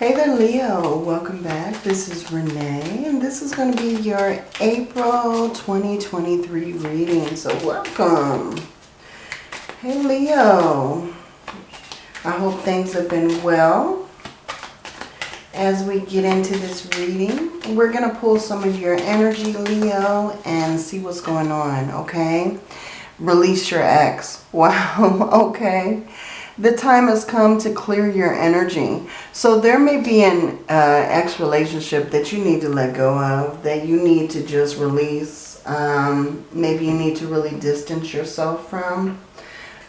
Hey there Leo, welcome back. This is Renee and this is going to be your April 2023 reading. So welcome. Hey Leo, I hope things have been well. As we get into this reading, we're going to pull some of your energy Leo and see what's going on, okay? Release your ex. Wow, okay the time has come to clear your energy. So there may be an uh, ex-relationship that you need to let go of, that you need to just release. Um, maybe you need to really distance yourself from.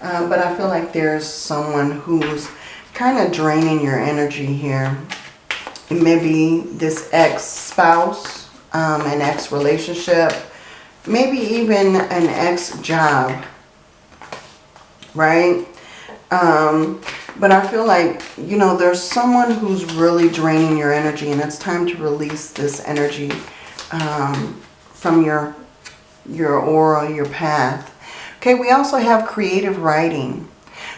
Uh, but I feel like there's someone who's kind of draining your energy here. Maybe this ex-spouse, um, an ex-relationship, maybe even an ex-job, right? Um, but I feel like, you know, there's someone who's really draining your energy and it's time to release this energy um, from your, your aura, your path. Okay, we also have creative writing.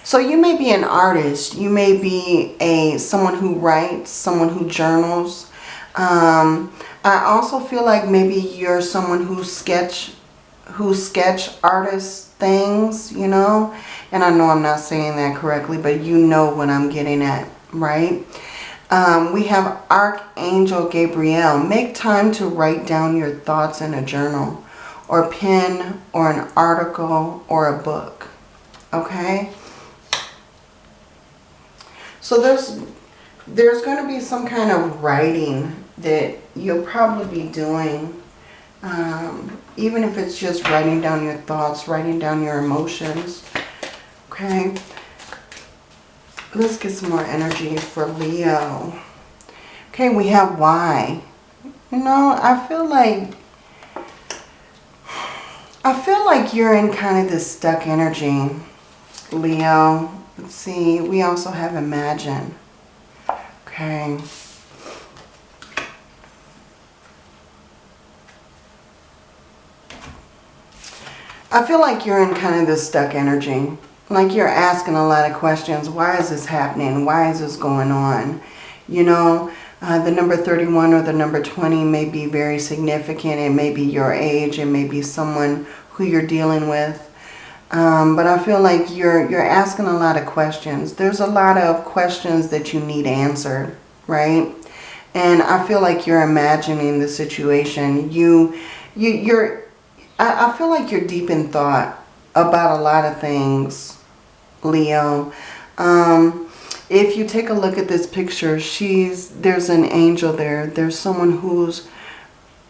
So you may be an artist. You may be a someone who writes, someone who journals. Um, I also feel like maybe you're someone who sketch, who sketch artist things, you know. And I know I'm not saying that correctly, but you know what I'm getting at, right? Um, we have Archangel Gabriel. Make time to write down your thoughts in a journal or pen or an article or a book. Okay? So there's there's going to be some kind of writing that you'll probably be doing. Um, even if it's just writing down your thoughts, writing down your emotions. Okay. Let's get some more energy for Leo. Okay, we have why. You know, I feel like I feel like you're in kind of this stuck energy, Leo. Let's see. We also have imagine. Okay. I feel like you're in kind of this stuck energy. Like you're asking a lot of questions. Why is this happening? Why is this going on? You know, uh, the number 31 or the number 20 may be very significant. It may be your age. It may be someone who you're dealing with. Um, but I feel like you're, you're asking a lot of questions. There's a lot of questions that you need answered, right? And I feel like you're imagining the situation. You, you, you're, I, I feel like you're deep in thought about a lot of things, Leo. Um, if you take a look at this picture, she's there's an angel there. There's someone who's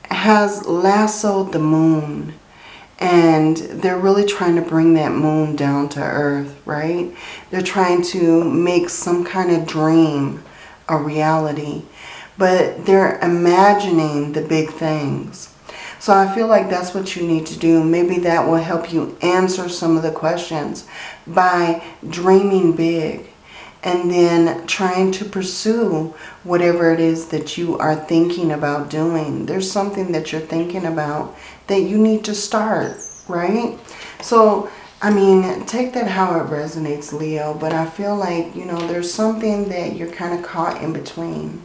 has lassoed the moon and they're really trying to bring that moon down to earth, right? They're trying to make some kind of dream a reality, but they're imagining the big things. So I feel like that's what you need to do. Maybe that will help you answer some of the questions by dreaming big and then trying to pursue whatever it is that you are thinking about doing. There's something that you're thinking about that you need to start, right? So, I mean, take that how it resonates, Leo, but I feel like, you know, there's something that you're kind of caught in between.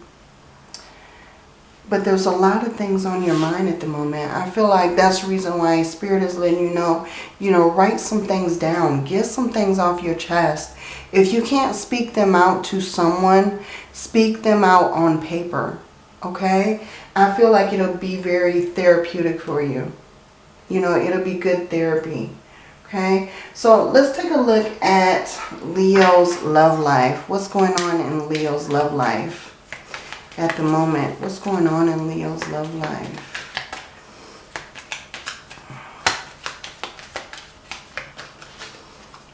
But there's a lot of things on your mind at the moment. I feel like that's the reason why Spirit is letting you know, you know, write some things down. Get some things off your chest. If you can't speak them out to someone, speak them out on paper. Okay? I feel like it'll be very therapeutic for you. You know, it'll be good therapy. Okay, so let's take a look at Leo's love life. What's going on in Leo's love life? At the moment. What's going on in Leo's love life?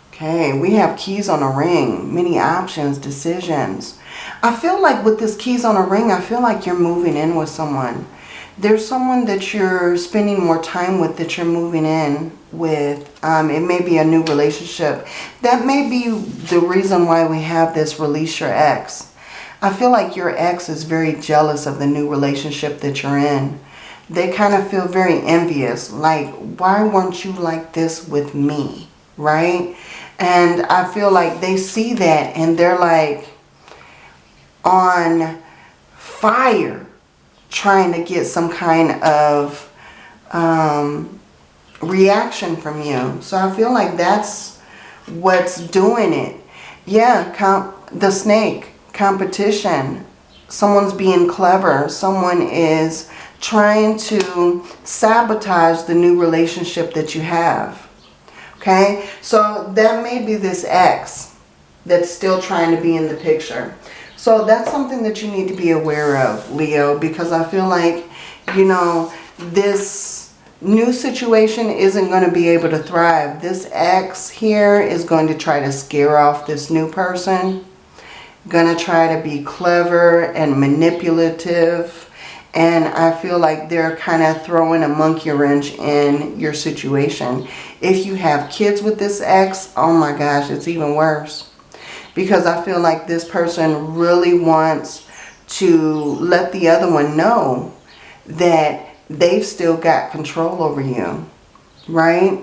Okay, we have keys on a ring, many options, decisions. I feel like with this keys on a ring, I feel like you're moving in with someone. There's someone that you're spending more time with that you're moving in with. Um, it may be a new relationship. That may be the reason why we have this release your ex. I feel like your ex is very jealous of the new relationship that you're in. They kind of feel very envious. Like, why weren't you like this with me? Right? And I feel like they see that and they're like, on fire trying to get some kind of um, reaction from you. So I feel like that's what's doing it. Yeah, the snake, competition. Someone's being clever. Someone is trying to sabotage the new relationship that you have. Okay, so that may be this ex that's still trying to be in the picture. So that's something that you need to be aware of, Leo, because I feel like, you know, this new situation isn't going to be able to thrive. This ex here is going to try to scare off this new person. Going to try to be clever and manipulative. And I feel like they're kind of throwing a monkey wrench in your situation. If you have kids with this ex, oh my gosh, it's even worse because I feel like this person really wants to let the other one know that they've still got control over you, right?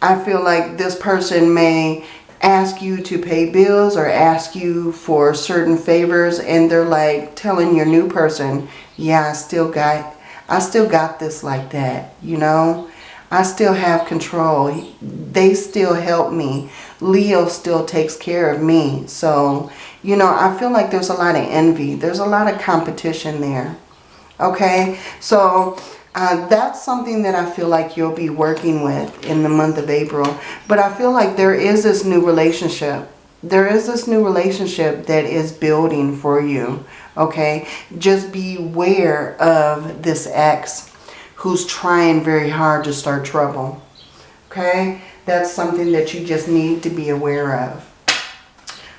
I feel like this person may ask you to pay bills or ask you for certain favors and they're like telling your new person, yeah, I still got, I still got this like that, you know? I still have control. They still help me. Leo still takes care of me. So, you know, I feel like there's a lot of envy. There's a lot of competition there. Okay, so uh, that's something that I feel like you'll be working with in the month of April. But I feel like there is this new relationship. There is this new relationship that is building for you. Okay, just beware of this ex who's trying very hard to start trouble. Okay, that's something that you just need to be aware of.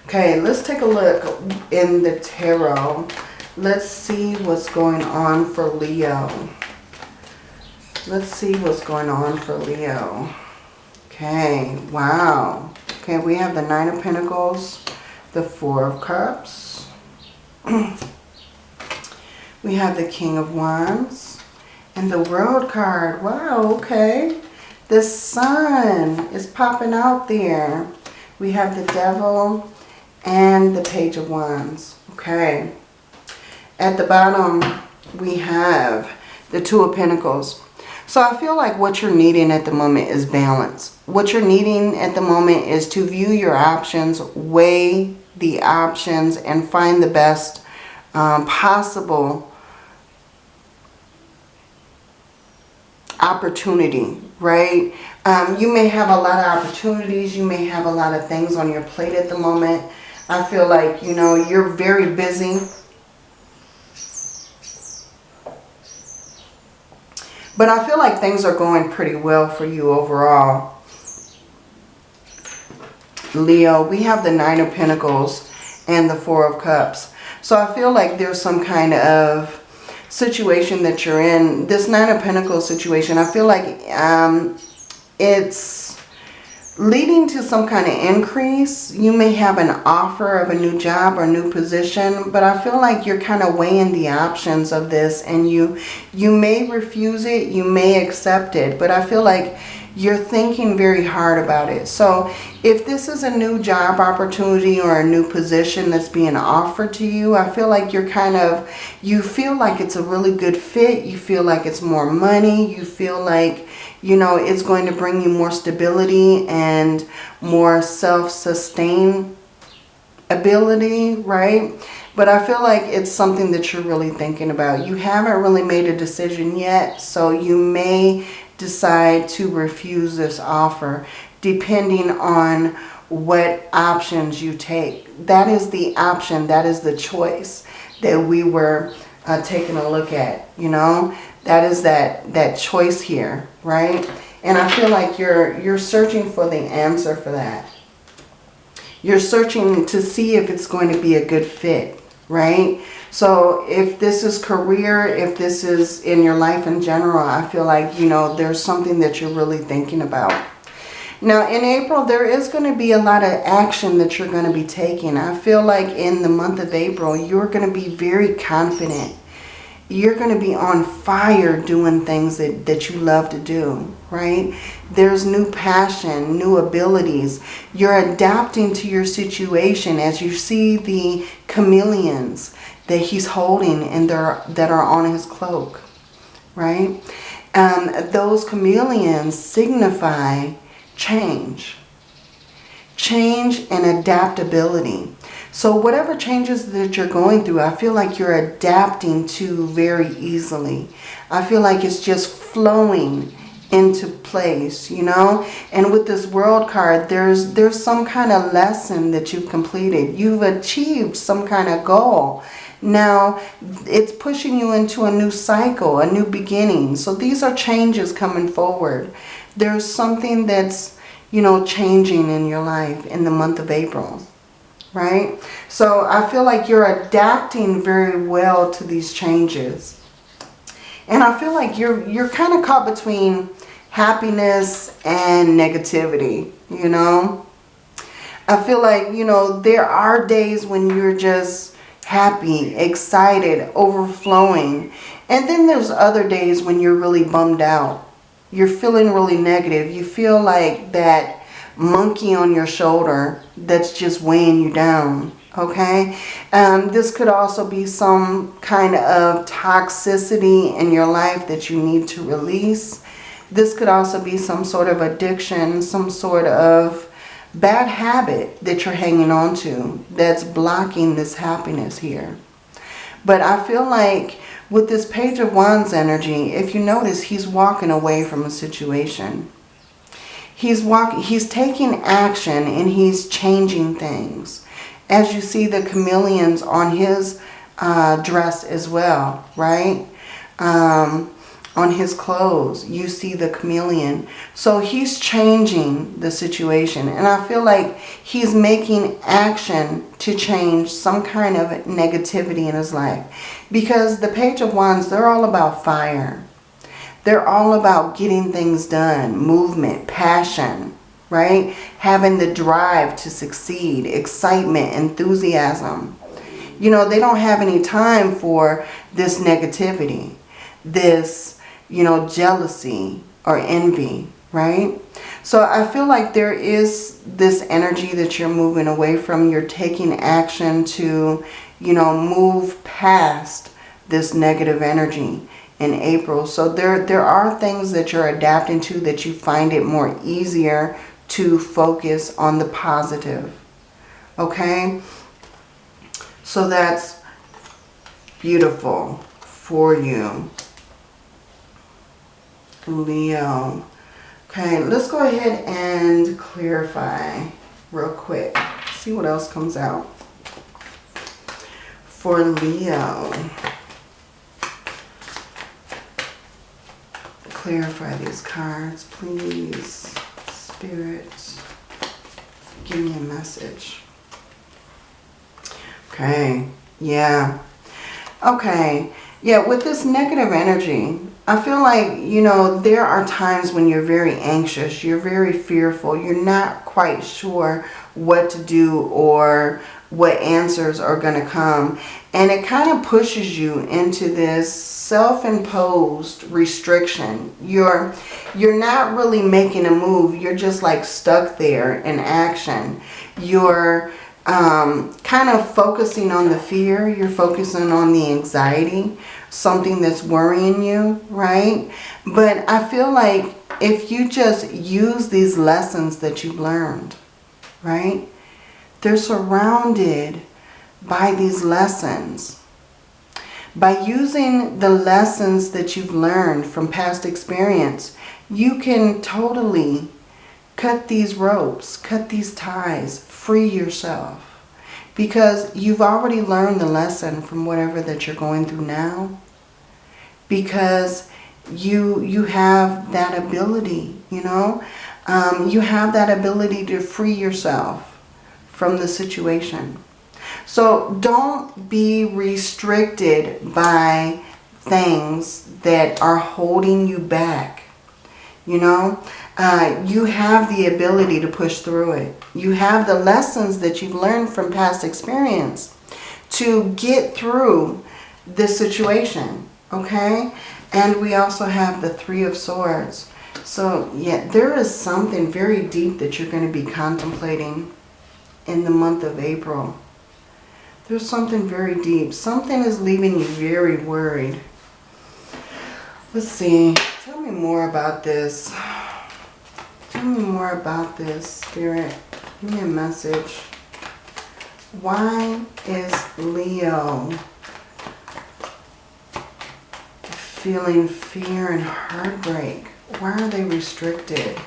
Okay, let's take a look in the tarot. Let's see what's going on for Leo. Let's see what's going on for Leo. Okay, wow. Okay, we have the Nine of Pentacles, the Four of Cups. we have the King of Wands and the World card. Wow, okay. The sun is popping out there. We have the devil and the page of wands. Okay. At the bottom, we have the two of pentacles. So I feel like what you're needing at the moment is balance. What you're needing at the moment is to view your options, weigh the options, and find the best um, possible opportunity, right? Um, you may have a lot of opportunities. You may have a lot of things on your plate at the moment. I feel like, you know, you're very busy. But I feel like things are going pretty well for you overall. Leo, we have the Nine of Pentacles and the Four of Cups. So I feel like there's some kind of situation that you're in, this Nine of Pentacles situation, I feel like um, it's leading to some kind of increase. You may have an offer of a new job or new position, but I feel like you're kind of weighing the options of this and you, you may refuse it, you may accept it, but I feel like you're thinking very hard about it. So if this is a new job opportunity or a new position that's being offered to you, I feel like you're kind of, you feel like it's a really good fit. You feel like it's more money. You feel like, you know, it's going to bring you more stability and more self-sustain ability, right? But I feel like it's something that you're really thinking about. You haven't really made a decision yet, so you may decide to refuse this offer depending on what options you take. That is the option, that is the choice that we were uh, taking a look at, you know. That is that, that choice here, right? And I feel like you're, you're searching for the answer for that. You're searching to see if it's going to be a good fit, right? So if this is career, if this is in your life in general, I feel like, you know, there's something that you're really thinking about. Now in April, there is going to be a lot of action that you're going to be taking. I feel like in the month of April, you're going to be very confident. You're going to be on fire doing things that, that you love to do, right? There's new passion, new abilities. You're adapting to your situation as you see the chameleons that he's holding and that are on his cloak, right? Um, those chameleons signify change. Change and adaptability. So whatever changes that you're going through, I feel like you're adapting to very easily. I feel like it's just flowing into place, you know? And with this world card, there's there's some kind of lesson that you've completed. You've achieved some kind of goal. Now, it's pushing you into a new cycle, a new beginning. So these are changes coming forward. There's something that's, you know, changing in your life in the month of April, right? So I feel like you're adapting very well to these changes. And I feel like you're you're kind of caught between happiness and negativity, you know? I feel like, you know, there are days when you're just happy, excited, overflowing. And then there's other days when you're really bummed out. You're feeling really negative. You feel like that monkey on your shoulder that's just weighing you down okay um, this could also be some kind of toxicity in your life that you need to release this could also be some sort of addiction some sort of bad habit that you're hanging on to that's blocking this happiness here. But I feel like with this page of wands energy if you notice he's walking away from a situation. He's walking he's taking action and he's changing things. As you see the chameleons on his uh, dress as well, right? Um, on his clothes, you see the chameleon. So he's changing the situation. And I feel like he's making action to change some kind of negativity in his life. Because the Page of Wands, they're all about fire. They're all about getting things done, movement, passion, right? Having the drive to succeed, excitement, enthusiasm. You know, they don't have any time for this negativity, this, you know, jealousy or envy, right? So I feel like there is this energy that you're moving away from. You're taking action to, you know, move past this negative energy in April. So there, there are things that you're adapting to that you find it more easier to focus on the positive. Okay? So that's beautiful for you. Leo. Okay, let's go ahead and clarify real quick. See what else comes out. For Leo. Clarify these cards, please. Spirit, give me a message. Okay, yeah. Okay, yeah, with this negative energy, I feel like, you know, there are times when you're very anxious, you're very fearful, you're not quite sure what to do or what answers are going to come. And it kind of pushes you into this self-imposed restriction. You're, you're not really making a move. You're just like stuck there in action. You're um, kind of focusing on the fear. You're focusing on the anxiety, something that's worrying you, right? But I feel like if you just use these lessons that you've learned, right? They're surrounded by these lessons. By using the lessons that you've learned from past experience, you can totally cut these ropes, cut these ties, free yourself. Because you've already learned the lesson from whatever that you're going through now. Because you, you have that ability, you know. Um, you have that ability to free yourself from the situation. So don't be restricted by things that are holding you back. You know, uh, you have the ability to push through it. You have the lessons that you've learned from past experience to get through this situation. Okay. And we also have the Three of Swords. So yeah, there is something very deep that you're going to be contemplating in the month of April. There's something very deep. Something is leaving you very worried. Let's see. Tell me more about this. Tell me more about this, Spirit. Give me a message. Why is Leo feeling fear and heartbreak? Why are they restricted?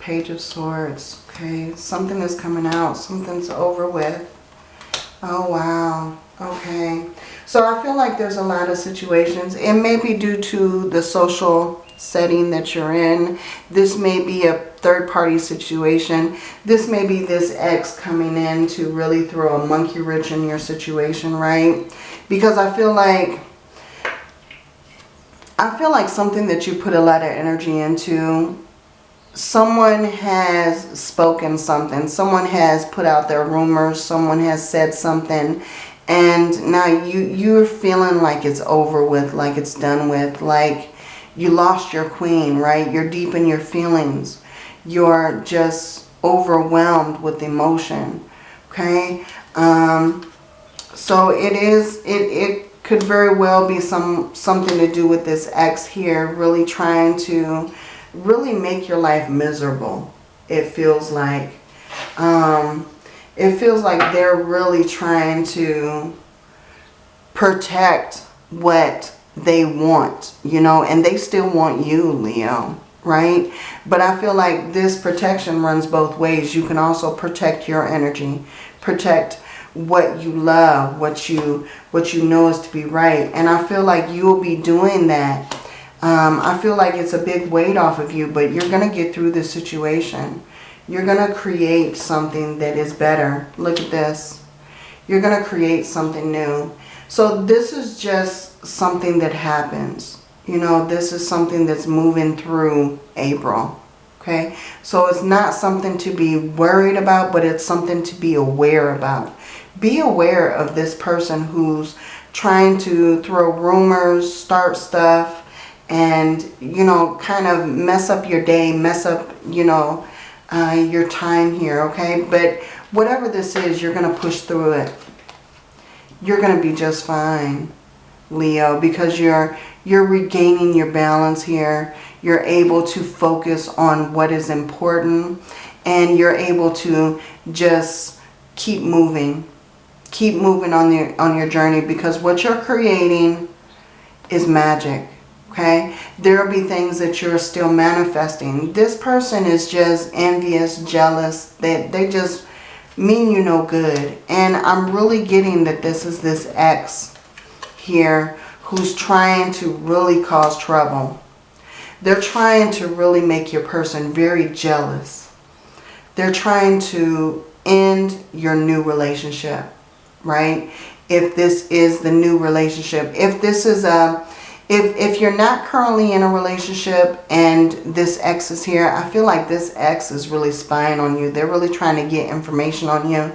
Page of Swords. Okay, something is coming out. Something's over with. Oh, wow. Okay. So I feel like there's a lot of situations. It may be due to the social setting that you're in. This may be a third party situation. This may be this ex coming in to really throw a monkey wrench in your situation, right? Because I feel like I feel like something that you put a lot of energy into, someone has spoken something, someone has put out their rumors, someone has said something, and now you, you're feeling like it's over with, like it's done with, like you lost your queen, right? You're deep in your feelings. You're just overwhelmed with emotion, okay? Um, so it is, it, it could very well be some something to do with this ex here really trying to really make your life miserable it feels like. Um, it feels like they're really trying to protect what they want you know and they still want you Leo right? But I feel like this protection runs both ways. You can also protect your energy protect what you love, what you what you know is to be right. And I feel like you'll be doing that. Um, I feel like it's a big weight off of you, but you're going to get through this situation. You're going to create something that is better. Look at this. You're going to create something new. So this is just something that happens. You know, this is something that's moving through April. Okay, so it's not something to be worried about, but it's something to be aware about be aware of this person who's trying to throw rumors, start stuff, and, you know, kind of mess up your day, mess up, you know, uh, your time here, okay? But whatever this is, you're going to push through it. You're going to be just fine, Leo, because you're you're regaining your balance here. You're able to focus on what is important and you're able to just keep moving keep moving on your on your journey because what you're creating is magic okay? There'll be things that you're still manifesting. This person is just envious jealous. That they, they just mean you no good. And i'm really getting that this is this ex here who's trying to really cause trouble. They're trying to really make your person very jealous. They're trying to end your new relationship right? If this is the new relationship. If this is a, if, if you're not currently in a relationship and this ex is here, I feel like this ex is really spying on you. They're really trying to get information on you.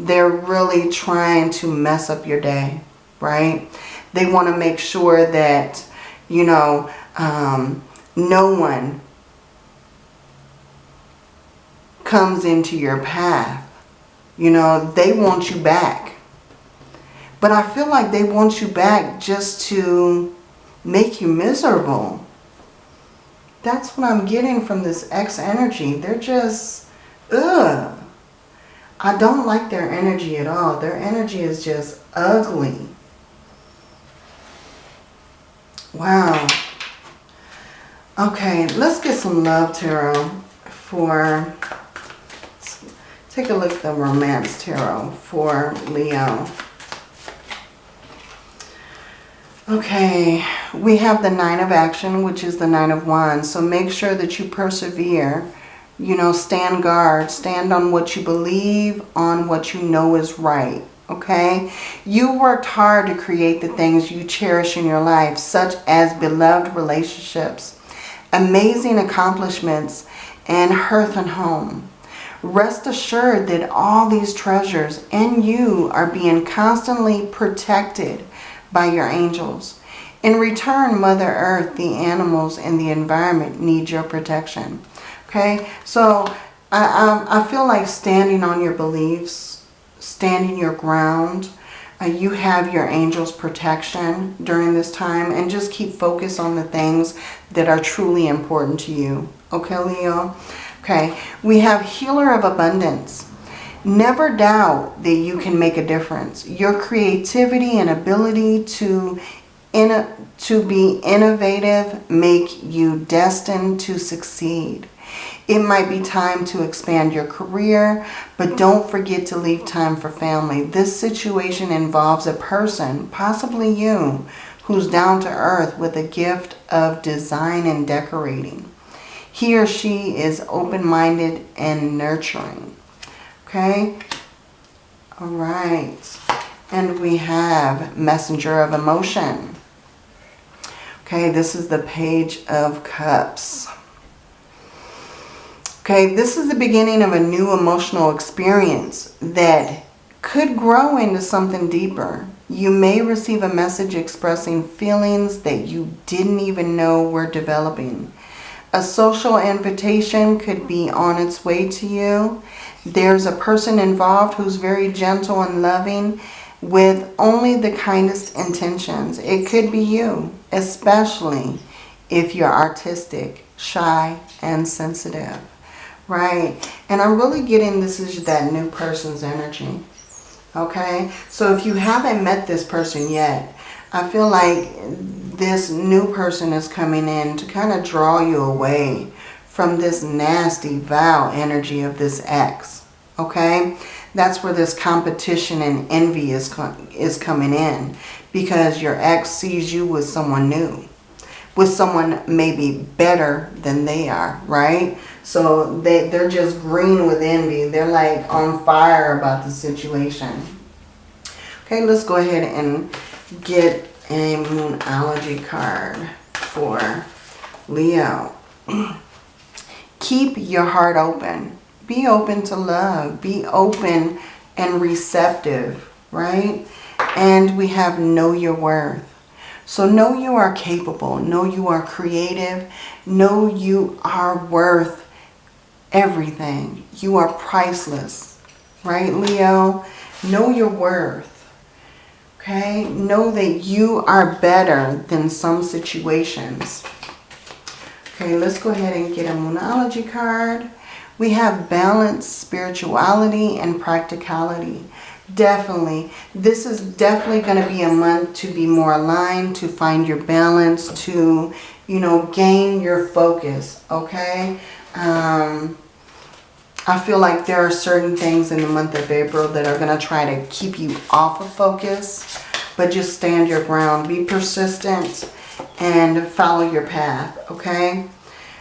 They're really trying to mess up your day, right? They want to make sure that, you know, um, no one comes into your path. You know, they want you back. But I feel like they want you back just to make you miserable. That's what I'm getting from this X energy. They're just, ugh. I don't like their energy at all. Their energy is just ugly. Wow. Okay, let's get some love tarot for, take a look at the romance tarot for Leo. Okay, we have the Nine of Action, which is the Nine of Wands. So make sure that you persevere. You know, stand guard. Stand on what you believe, on what you know is right. Okay? You worked hard to create the things you cherish in your life, such as beloved relationships, amazing accomplishments, and hearth and home. Rest assured that all these treasures and you are being constantly protected by your angels. In return, Mother Earth, the animals, and the environment need your protection. Okay, so I, I, I feel like standing on your beliefs, standing your ground. Uh, you have your angel's protection during this time and just keep focus on the things that are truly important to you. Okay, Leo? Okay, we have healer of abundance. Never doubt that you can make a difference. Your creativity and ability to, in, to be innovative make you destined to succeed. It might be time to expand your career, but don't forget to leave time for family. This situation involves a person, possibly you, who's down to earth with a gift of design and decorating. He or she is open-minded and nurturing. Okay? All right. And we have messenger of emotion. Okay, this is the page of cups. Okay, this is the beginning of a new emotional experience that could grow into something deeper. You may receive a message expressing feelings that you didn't even know were developing. A social invitation could be on its way to you. There's a person involved who's very gentle and loving with only the kindest intentions. It could be you, especially if you're artistic, shy, and sensitive. Right. And I'm really getting this is that new person's energy. Okay. So if you haven't met this person yet, I feel like this new person is coming in to kind of draw you away from this nasty vow energy of this ex. Okay. That's where this competition and envy is, is coming in because your ex sees you with someone new, with someone maybe better than they are, right? So they, they're just green with envy. They're like on fire about the situation. Okay, let's go ahead and get a Moonology card for Leo. Keep your heart open. Be open to love. Be open and receptive, right? And we have know your worth. So know you are capable. Know you are creative. Know you are worth everything. You are priceless, right, Leo? Know your worth. Okay? Know that you are better than some situations. Okay, let's go ahead and get a Moonology card. We have balance, spirituality, and practicality. Definitely. This is definitely going to be a month to be more aligned, to find your balance, to, you know, gain your focus. Okay? Um, I feel like there are certain things in the month of April that are going to try to keep you off of focus. But just stand your ground. Be persistent and follow your path. Okay?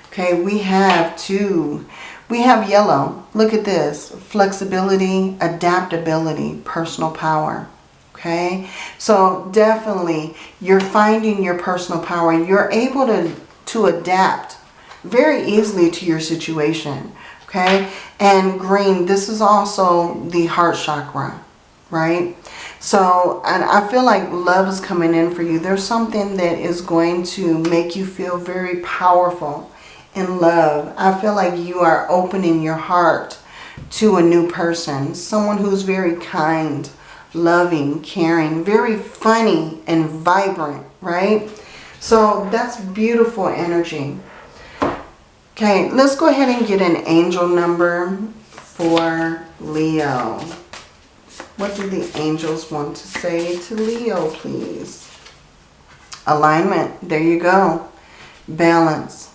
Okay, we have two. We have yellow. Look at this. Flexibility, adaptability, personal power. Okay? So definitely you're finding your personal power. You're able to, to adapt very easily to your situation okay? And green, this is also the heart chakra, right? So, and I feel like love is coming in for you. There's something that is going to make you feel very powerful in love. I feel like you are opening your heart to a new person. Someone who's very kind, loving, caring, very funny and vibrant, right? So that's beautiful energy. Okay, let's go ahead and get an angel number for Leo. What do the angels want to say to Leo, please? Alignment. There you go. Balance.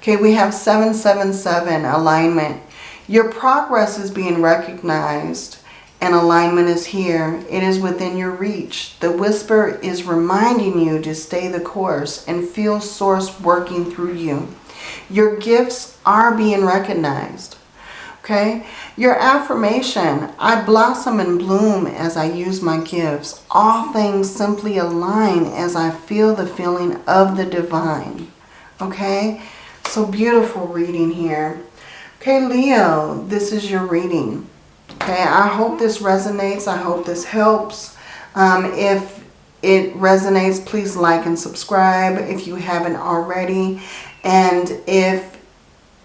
Okay, we have 777, alignment. Your progress is being recognized and alignment is here. It is within your reach. The whisper is reminding you to stay the course and feel source working through you. Your gifts are being recognized. Okay? Your affirmation, I blossom and bloom as I use my gifts. All things simply align as I feel the feeling of the divine. Okay? So beautiful reading here. Okay, Leo, this is your reading. Okay, I hope this resonates. I hope this helps. Um, if it resonates, please like and subscribe if you haven't already. And if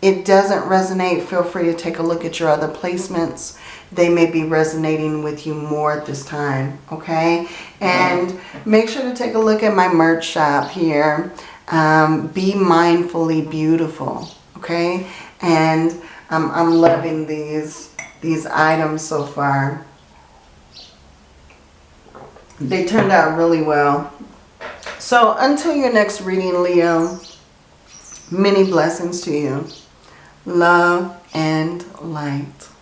it doesn't resonate, feel free to take a look at your other placements. they may be resonating with you more at this time, okay? And make sure to take a look at my merch shop here. Um, be mindfully beautiful, okay? And um, I'm loving these, these items so far. They turned out really well. So until your next reading, Leo, many blessings to you. Love and light.